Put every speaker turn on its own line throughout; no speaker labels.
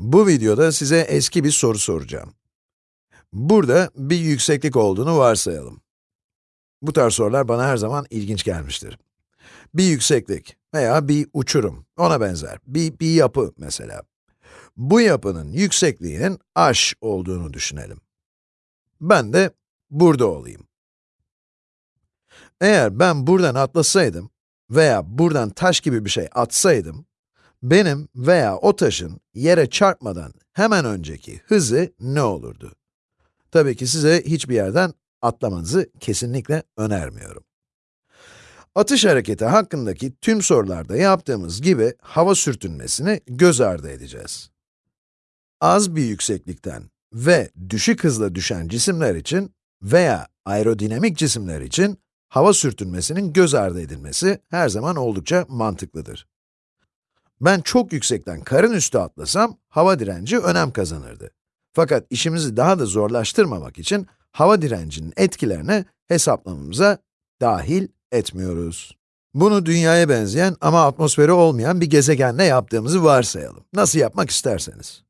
Bu videoda size eski bir soru soracağım. Burada bir yükseklik olduğunu varsayalım. Bu tarz sorular bana her zaman ilginç gelmiştir. Bir yükseklik veya bir uçurum, ona benzer. Bir, bir yapı mesela. Bu yapının yüksekliğinin h olduğunu düşünelim. Ben de burada olayım. Eğer ben buradan atlasaydım veya buradan taş gibi bir şey atsaydım, benim veya o taşın yere çarpmadan hemen önceki hızı ne olurdu? Tabii ki size hiçbir yerden atlamanızı kesinlikle önermiyorum. Atış hareketi hakkındaki tüm sorularda yaptığımız gibi hava sürtünmesini göz ardı edeceğiz. Az bir yükseklikten ve düşük hızla düşen cisimler için veya aerodinamik cisimler için hava sürtünmesinin göz ardı edilmesi her zaman oldukça mantıklıdır. Ben çok yüksekten karın üstü atlasam, hava direnci önem kazanırdı. Fakat işimizi daha da zorlaştırmamak için hava direncinin etkilerini hesaplamamıza dahil etmiyoruz. Bunu dünyaya benzeyen ama atmosferi olmayan bir gezegenle yaptığımızı varsayalım. Nasıl yapmak isterseniz.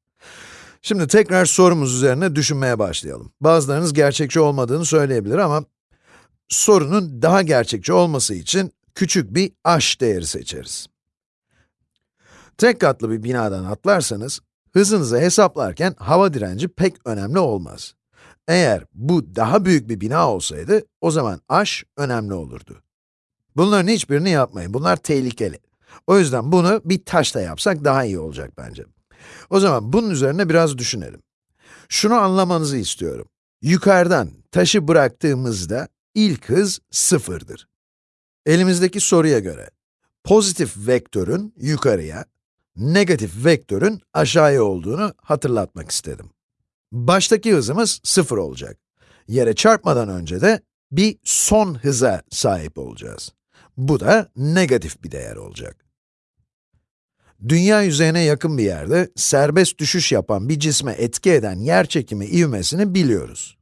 Şimdi tekrar sorumuz üzerine düşünmeye başlayalım. Bazılarınız gerçekçi olmadığını söyleyebilir ama sorunun daha gerçekçi olması için küçük bir h değeri seçeriz. Tek katlı bir binadan atlarsanız, hızınızı hesaplarken hava direnci pek önemli olmaz. Eğer bu daha büyük bir bina olsaydı, o zaman h önemli olurdu. Bunların hiçbirini yapmayın, bunlar tehlikeli. O yüzden bunu bir taşla yapsak daha iyi olacak bence. O zaman bunun üzerine biraz düşünelim. Şunu anlamanızı istiyorum. Yukarıdan taşı bıraktığımızda ilk hız sıfırdır. Elimizdeki soruya göre, pozitif vektörün yukarıya, negatif vektörün aşağıya olduğunu hatırlatmak istedim. Baştaki hızımız sıfır olacak. Yere çarpmadan önce de bir son hıza sahip olacağız. Bu da negatif bir değer olacak. Dünya yüzeyine yakın bir yerde serbest düşüş yapan bir cisme etki eden yerçekimi ivmesini biliyoruz.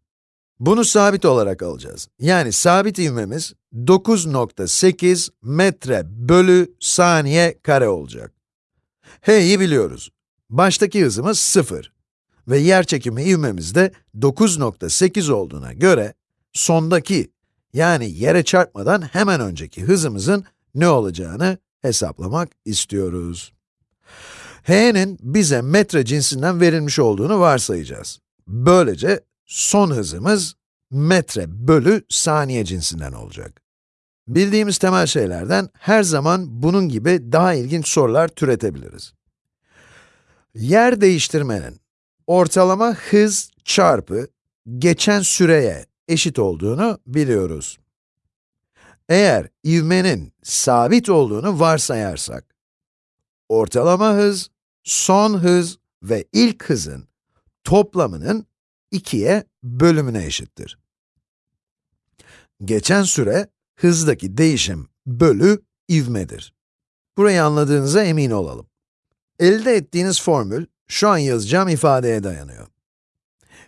Bunu sabit olarak alacağız. Yani sabit ivmemiz 9.8 metre bölü saniye kare olacak. H'yi biliyoruz. Baştaki hızımız 0 ve yerçekimi ivmemiz de 9.8 olduğuna göre sondaki yani yere çarpmadan hemen önceki hızımızın ne olacağını hesaplamak istiyoruz. h'nin bize metre cinsinden verilmiş olduğunu varsayacağız. Böylece son hızımız metre bölü saniye cinsinden olacak. Bildiğimiz temel şeylerden her zaman bunun gibi daha ilginç sorular türetebiliriz. Yer değiştirmenin ortalama hız çarpı geçen süreye eşit olduğunu biliyoruz. Eğer ivmenin sabit olduğunu varsayarsak, ortalama hız, son hız ve ilk hızın toplamının 2'ye bölümüne eşittir. Geçen süre, hızdaki değişim bölü ivmedir. Burayı anladığınıza emin olalım. Elde ettiğiniz formül, şu an yazacağım ifadeye dayanıyor.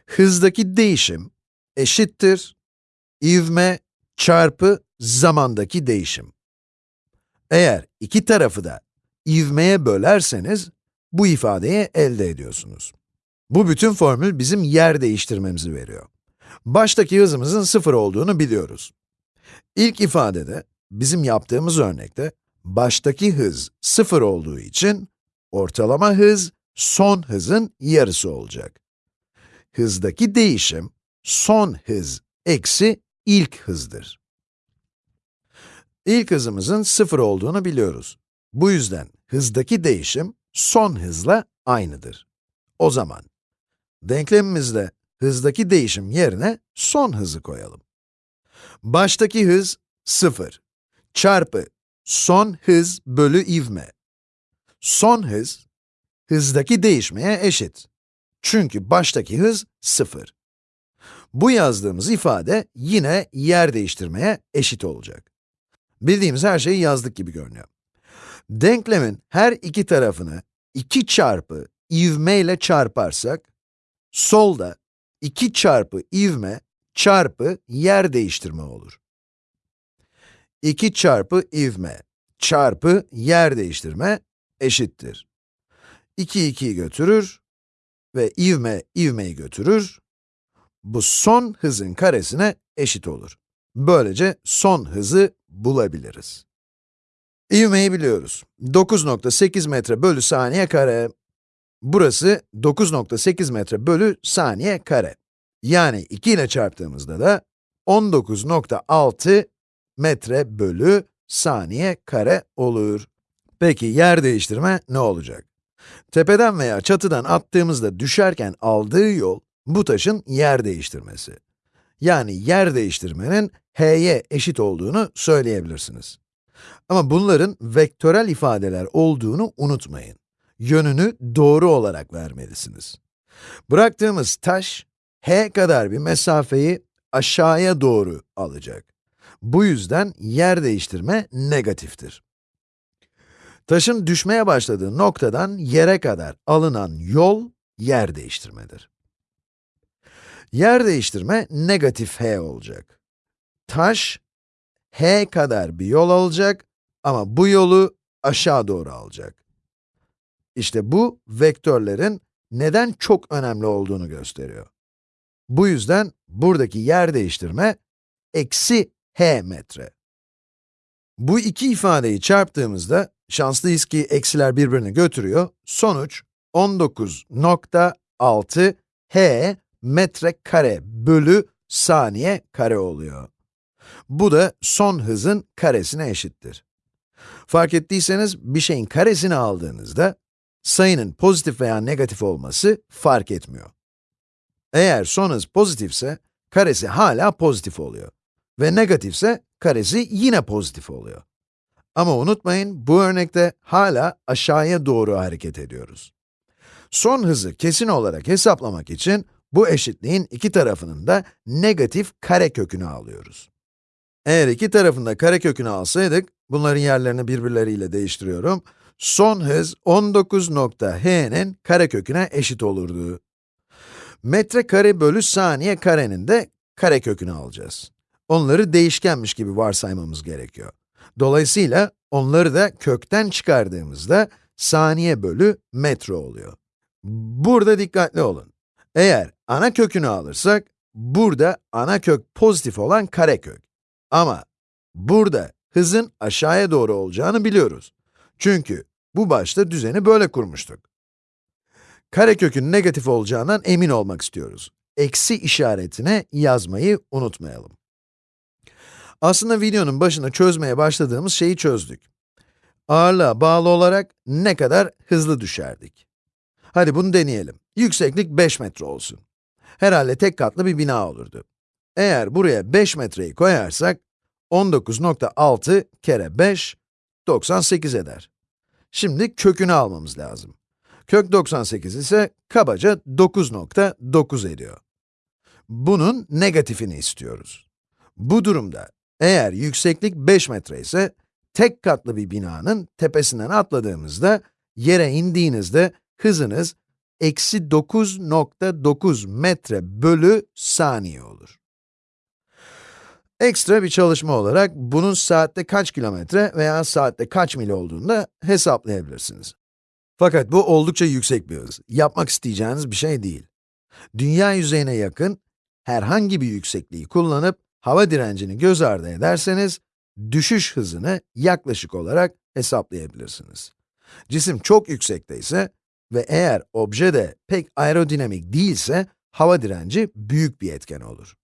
Hızdaki değişim eşittir ivme çarpı zamandaki değişim. Eğer iki tarafı da ivmeye bölerseniz, bu ifadeyi elde ediyorsunuz. Bu bütün formül bizim yer değiştirmemizi veriyor. Baştaki hızımızın sıfır olduğunu biliyoruz. İlk ifadede, bizim yaptığımız örnekte, baştaki hız sıfır olduğu için, ortalama hız, son hızın yarısı olacak. Hızdaki değişim, son hız eksi ilk hızdır. İlk hızımızın sıfır olduğunu biliyoruz. Bu yüzden hızdaki değişim son hızla aynıdır. O zaman denklemimizde hızdaki değişim yerine son hızı koyalım. Baştaki hız 0 çarpı son hız bölü ivme. Son hız, hızdaki değişmeye eşit. Çünkü baştaki hız 0. Bu yazdığımız ifade yine yer değiştirmeye eşit olacak. Bildiğimiz her şeyi yazdık gibi görünüyor. Denklemin her iki tarafını 2 çarpı ivme ile çarparsak, solda 2 çarpı ivme çarpı yer değiştirme olur. 2 çarpı ivme çarpı yer değiştirme eşittir. 2 2'yi götürür, ve ivme ivmeyi götürür. Bu son hızın karesine eşit olur. Böylece son hızı bulabiliriz. İvmeyi biliyoruz. 9.8 metre bölü saniye kare. Burası 9.8 metre bölü saniye kare. Yani 2 ile çarptığımızda da 19.6 metre bölü saniye kare olur. Peki yer değiştirme ne olacak? Tepeden veya çatıdan attığımızda düşerken aldığı yol, bu taşın yer değiştirmesi. Yani yer değiştirmenin h'ye eşit olduğunu söyleyebilirsiniz. Ama bunların vektörel ifadeler olduğunu unutmayın. Yönünü doğru olarak vermelisiniz. Bıraktığımız taş, h kadar bir mesafeyi aşağıya doğru alacak. Bu yüzden yer değiştirme negatiftir. Taşın düşmeye başladığı noktadan yere kadar alınan yol, yer değiştirmedir. Yer değiştirme negatif h olacak. Taş, h kadar bir yol alacak ama bu yolu aşağı doğru alacak. İşte bu, vektörlerin neden çok önemli olduğunu gösteriyor. Bu yüzden buradaki yer değiştirme, eksi h metre. Bu iki ifadeyi çarptığımızda, şanslıyız ki eksiler birbirini götürüyor, sonuç 19.6 h metre kare bölü saniye kare oluyor. Bu da son hızın karesine eşittir. Fark ettiyseniz, bir şeyin karesini aldığınızda, sayının pozitif veya negatif olması fark etmiyor. Eğer son hız pozitifse, karesi hala pozitif oluyor. Ve negatifse, karesi yine pozitif oluyor. Ama unutmayın, bu örnekte hala aşağıya doğru hareket ediyoruz. Son hızı kesin olarak hesaplamak için, bu eşitliğin iki tarafının da negatif karekökünü alıyoruz. Eğer iki tarafında karekökünü alsaydık, bunların yerlerini birbirleriyle değiştiriyorum. Son hız 19.h'nin kareköküne eşit olurdu. Metre kare bölü saniye karenin de karekökünü alacağız. Onları değişkenmiş gibi varsaymamız gerekiyor. Dolayısıyla onları da kökten çıkardığımızda saniye bölü metre oluyor. Burada dikkatli olun. Eğer ana kökünü alırsak, burada ana kök pozitif olan karekök. Ama burada hızın aşağıya doğru olacağını biliyoruz. Çünkü bu başta düzeni böyle kurmuştuk. Karekökün negatif olacağından emin olmak istiyoruz. Eksi işaretine yazmayı unutmayalım. Aslında videonun başında çözmeye başladığımız şeyi çözdük. Ağırlığa bağlı olarak ne kadar hızlı düşerdik. Hadi bunu deneyelim. Yükseklik 5 metre olsun. Herhalde tek katlı bir bina olurdu. Eğer buraya 5 metreyi koyarsak, 19.6 kere 5, 98 eder. Şimdi kökünü almamız lazım. Kök 98 ise kabaca 9.9 ediyor. Bunun negatifini istiyoruz. Bu durumda, eğer yükseklik 5 metre ise, tek katlı bir binanın tepesinden atladığımızda, yere indiğinizde hızınız eksi 9.9 metre bölü saniye olur. Ekstra bir çalışma olarak bunun saatte kaç kilometre veya saatte kaç mil olduğunu da hesaplayabilirsiniz. Fakat bu oldukça yüksek bir hız. Yapmak isteyeceğiniz bir şey değil. Dünya yüzeyine yakın herhangi bir yüksekliği kullanıp hava direncini göz ardı ederseniz, düşüş hızını yaklaşık olarak hesaplayabilirsiniz. Cisim çok yüksekte ise ve eğer obje de pek aerodinamik değilse, hava direnci büyük bir etken olur.